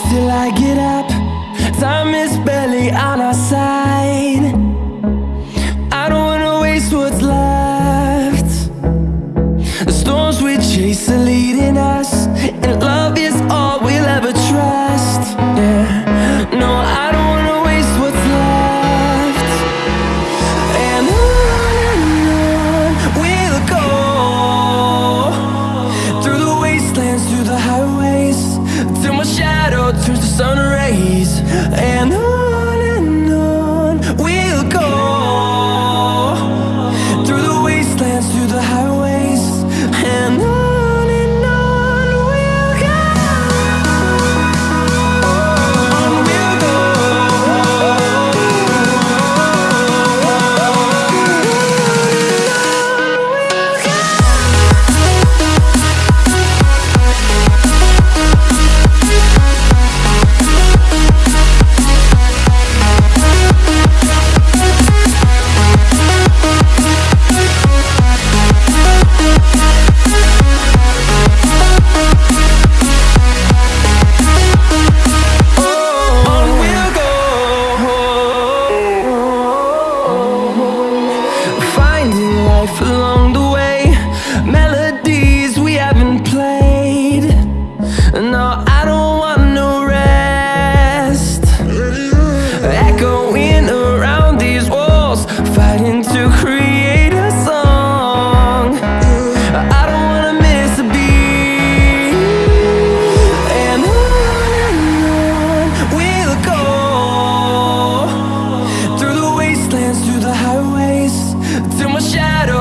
till I get up. Time is barely on our side. Till my shadow turns to sun rays. And I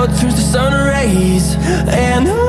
out through the sun rays and